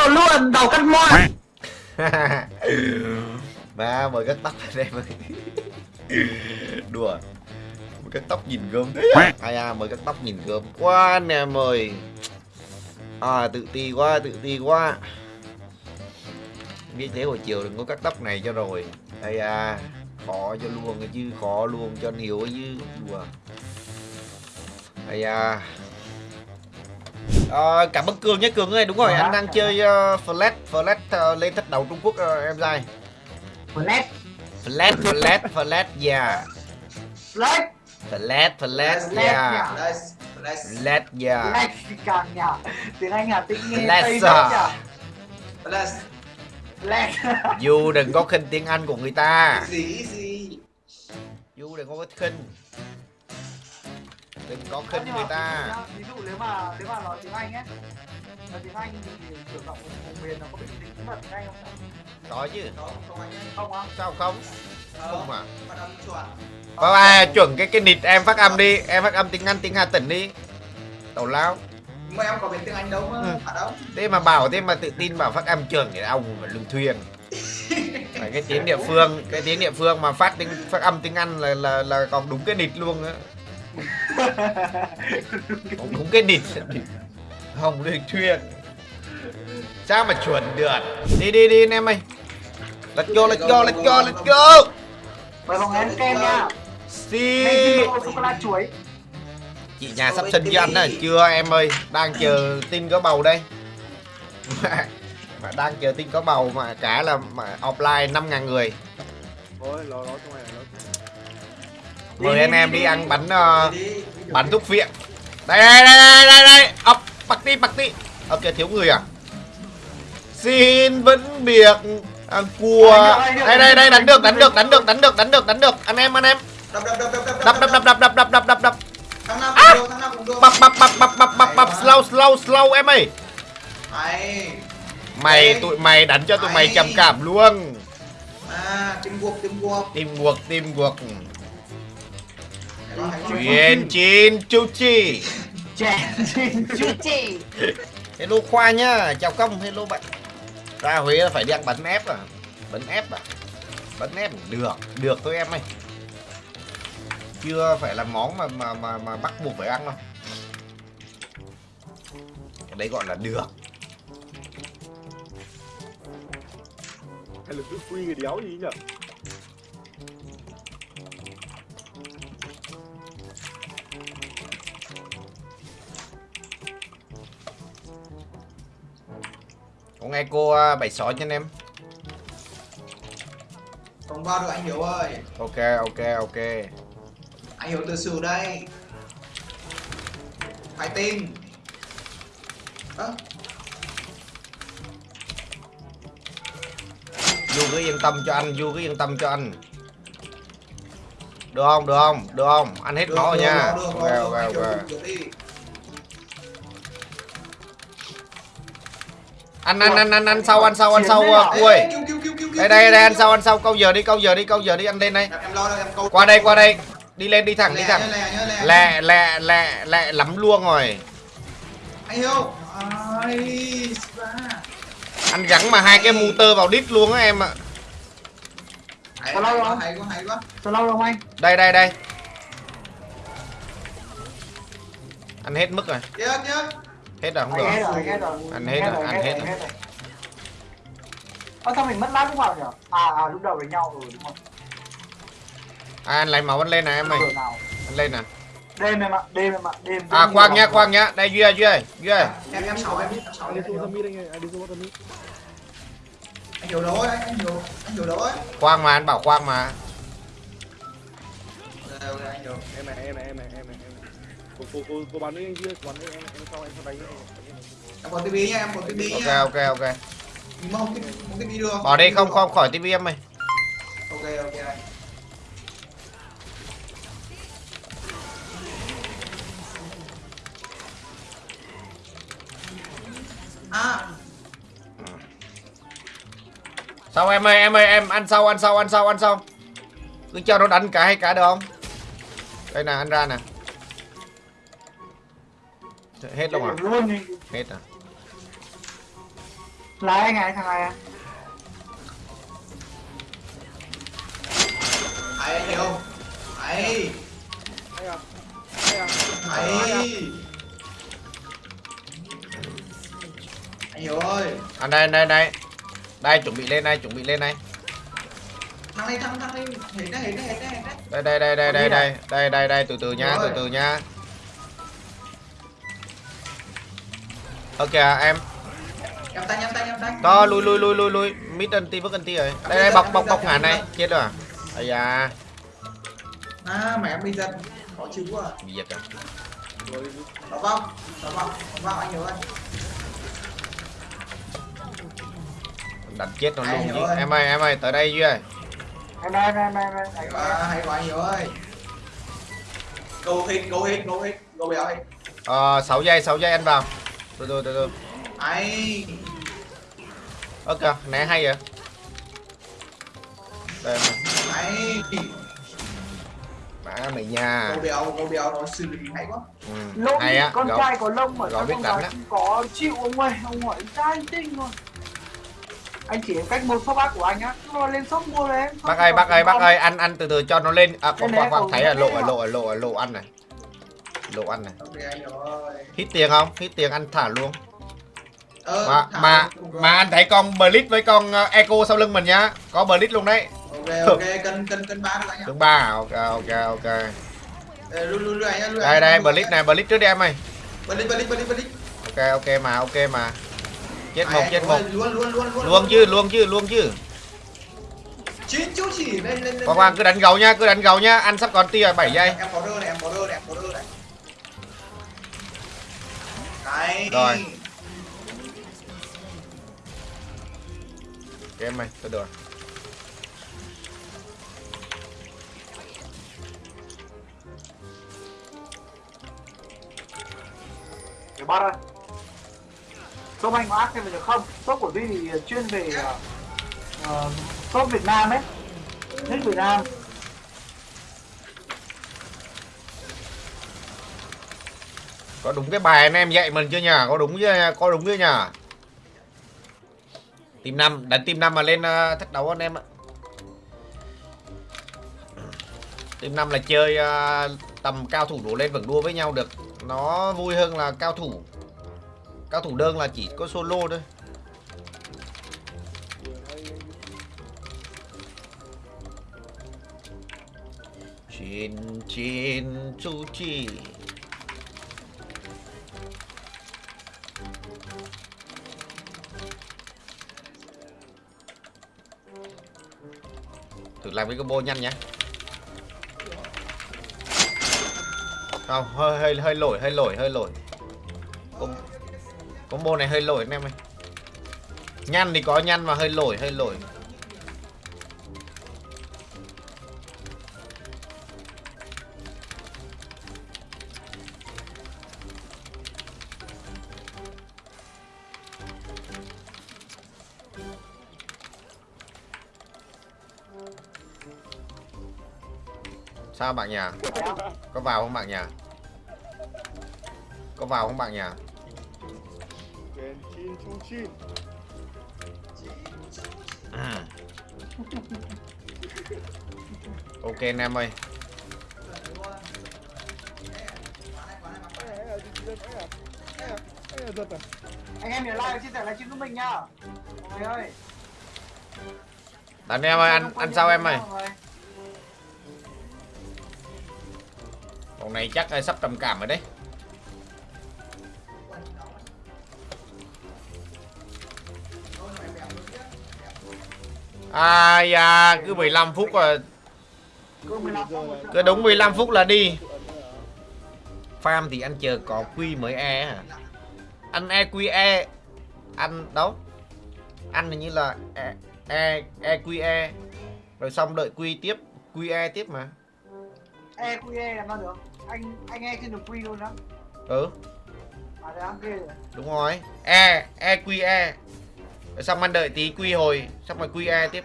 đồ luôn đầu cắt moi. Mà mời cắt tóc anh em ơi. Đùa. Mời cắt tóc nhìn gớm Ai à mời cắt tóc nhìn gớm Quá anh em ơi. À tự ti quá tự ti quá. Biết thế hồi chiều đừng có cắt tóc này cho rồi. Ai à Khó cho luôn chứ Khó luôn cho ấy chứ. Đùa. Ai à Ờ, cảm ơn Cường nhé Cường ơi đúng rồi anh đang chơi uh, flash flash uh, lên thách đầu Trung Quốc uh, em trai. Flash. Flash flash flash yeah flash. Flash flash Flash yeah flash yeah flash càng nhà tiếng anh Hà Tĩnh nghe Flash à. Đây. flash. Du đừng có khinh tiếng Anh của người ta. Gì gì. Du đừng có khinh Đừng có khinh người ta. Ví dụ nếu mà nếu mà nói tiếng Anh ấy nói tiếng Anh thì kiểu giọng vùng miền nó có bị tính mật tiếng Anh không? Có chứ. Không, không anh không á? Sao không? Không à? Phát âm chuẩn. Chuẩn cái cái nịt em phát âm đi. Em phát âm tiếng Anh tiếng Hà Tĩnh đi. Tàu lao. Nhưng mà em có biết tiếng Anh đâu mà. Ừ. À đâu. Thế mà bảo thế mà tự tin bảo phát âm trường thì ông mà lương thuyền. Phải cái tiếng địa phương cái tiếng địa phương mà phát tiếng phát âm tiếng Anh là là là còn đúng cái nịt luôn á cũng đúng cái nịt không lương thuyền. Sao mà chuẩn được? Đi đi đi anh em ơi. Let's go let's go let's go let's go. Mời người ăn kem nha. Si chị nhà sắp sinh cho anh á chưa em ơi? Đang chờ tin có bầu đây. Mà, đang chờ tin có bầu mà cả là mà offline 5.000 người. Thôi, lo lo trong này nó mời anh em đi ăn bánh uh, bánh thuốc viện đây đây đây đây đây đây ốc bạc ti bạc ti ok thiếu người à xin vẫn biệt ăn cua đây đây đây đánh được đánh được đánh được đánh được đánh được đánh được anh em anh em Đập đập đập đập đập đập đập đập đập đập đập đập đập bập bập bập bập bập bập bập slow slow slow em ơi mày tụi mày đánh cho tụi mày trầm cảm luôn À, tim guộc, tim guộc. tim guộc tim guộc chuyện chín chú chi. Chín chú chị hello khoa nhá chào công hello bạn. Ra huế là phải đi ăn bánh ép à bánh ép à bánh ép được được thôi em ơi. Chưa phải là món mà mà mà mà bắt buộc phải ăn đâu. Cái đấy gọi là được. Hay là cứ quy cái đéo gì nhỉ? Nghe cô à, bảy sáu cho anh em Không vào được anh Hiếu ơi. ok ok ok Anh Hiếu từ sử đây. Phải tin. Ơ, du cứ yên tâm cho anh du cứ yên tâm cho anh được không được không được không ăn hết rồi được, nha được, được, ok ok anh ok từ ăn ăn ăn ăn ăn sau ăn sau ăn sau cứu, đây đây đây ăn sau ăn sau. Câu giờ đi câu giờ đi câu giờ đi ăn lên đây. Em lo đây, em câu. qua đây qua đây. đi lên đi thẳng đi thẳng. lẹ lẹ. lẹ lẹ lắm luôn rồi. Anh gắn mà hai cái motor vào đít luôn á em ạ. Có lâu không? hay quá, hay quá. sao lâu không anh? Đây đây đây. Ăn hết mức rồi. Chết nhá. Hết rồi không anh hết được rồi anh hết rồi Ăn hết rồi, ăn hết rồi. Ơ sao mình mất lát lúc nào nhỉ? À, à lúc đầu với nhau rồi đúng không? à, anh lấy máu anh lên nè em nào? anh lên nè Đêm em ạ, đêm em ạ, đêm. à khoan nhiều nhá khoan nhá đây duy ơi duy ơi duy ơi Em em sáu em biết, em sáu Anh em đi xuống mít anh ơi, đi xuống mít. Anh hiểu rồi, anh hiểu, anh hiểu rồi. khoan mà anh bảo khoan mà Ok, ok, anh hiểu. Này, em này, em này, em này, em này. Cô cô cô cô bắn với anh kia, bắn với em em sau em đánh anh. Em có tivi nha, em có tivi ok nha. ok ok Mình không tivi, được. bỏ đi không không khỏi tivi em ơi Ok, ok anh. À, Sau em ơi, em ơi, em ăn sau, ăn sau, ăn sau, ăn sau. Cứ cho nó đánh cả hay cả được không? Đây nè, ăn ra nè. Hết luôn à? Luôn đi. Hết à? là anh à thằng này à ấy anh hiểu không ấy à? ấy anh hiểu ơi À đây đây đây. Đây chuẩn bị lên đây, chuẩn bị lên đây. thằng này thằng thằng này đấy hiện đấy hiện đấy Đây đây đây đây đây đây. Đây đây đây từ từ nha, từ từ nha. Ok à, em. nhắm tay nhắm tay nhắm tay Đó lui lui lui lui lui. Mid anti với anti rồi. Đây đây bọc bọc bọc ngàn này. Chết rồi à? Ây da, à mẹ em bị giật khó chịu quá à. bị giật rồi. Nó vong nó vong vong anh hiểu ơi Đánh chết nó luôn chứ. ơi. Em ơi, em ơi, tới đây Duy ơi. em đây em đây em đây hay quá hay quá anh hiểu ơi go hit go hit go hit go béo hit Ờ 6 giây, 6 giây ăn vào. Từ từ từ từ. ấy Ok, né hay vậy. Đây ấy Má mày nha. go béo go béo nó xử lý hay quá Ừ. lông Hay á, con gấu. trai có lông ở gấu trong biết con á. không có chịu ông ơi ông hỏi trai tinh thôi anh chỉ cách một shop bác của anh á nó lên shop mua đấy em Bác ơi, bác ơi, bác ơi, ăn ăn từ từ cho nó lên. À, khoan khoan, cậu thấy là lộ ở mà. lộ ở lộ ở lộ ăn này. Lộ ăn này. anh Hít tiền không? Hít tiền ăn thả luôn. ờ, Mà thả mà mà anh thấy con Blitz với con ờ, Echo sau lưng mình nhá. Có Blitz luôn đấy. ok ok cân cân cân ba anh Đứng ba? Ok ok ok. Ờ, anh Đây đây Blitz này, Blitz trước đi em ơi. Blitz Blitz Blitz Blitz Ok ok mà, ok mà. Chết một, chết anh một. luôn luôn luôn luôn chứ, luôn chứ, luôn chứ. chín chú chỉ lên lên Khoan khoan cứ đánh gấu nhá, cứ đánh gấu nhá. Ăn sắp còn tia 7 giây. em có rơ này cái Rồi. Em ơi, tôi được. để bắt ơi shop anh có ác thêm được không? Shop của Duy thì chuyên về uh, shop Việt Nam ấy. Thích Việt Nam Có đúng cái bài anh em dạy mình chưa nhỉ? Có đúng chưa? Có đúng chưa nhỉ? Team năm, đánh team năm mà lên uh, thách đấu anh em ạ. Team năm là chơi ờ, tầm cao thủ đổ lên vẫn đua với nhau được. Nó vui hơn là cao thủ. Cao thủ đơn là chỉ có solo thôi. Chin chin chu chi. Thử làm cái combo nhanh nhé. Không, hơi hơi hơi lỗi, hơi lỗi, hơi lỗi. Com combo này hơi lỗi anh em ơi. Nhăn thì có nhăn mà hơi lỗi, hơi lỗi. Sao bạn nhà? Có vào không bạn nhà? Có vào không bạn nhà? Ừ. Ok anh em ơi. Anh em nhớ like chia sẻ livestream của mình nhá mọi người ơi Anh em ơi, ăn ăn sao em ơi? Con này chắc ờ, sắp trầm cảm rồi đấy. Ai da, cứ 15 phút là cứ đúng 15 phút là đi. Farm thì anh chờ có quy mới e hả? Anh EQE anh đâu? Anh hình như là e e EQE rồi xong đợi quy tiếp, QE tiếp mà. EQE làm sao được anh anh e trên được quy luôn đó Ừ. à thế á ghê rồi Đúng rồi. E, EQE. Rồi xong anh đợi tí quy hồi, xong rồi QE tiếp.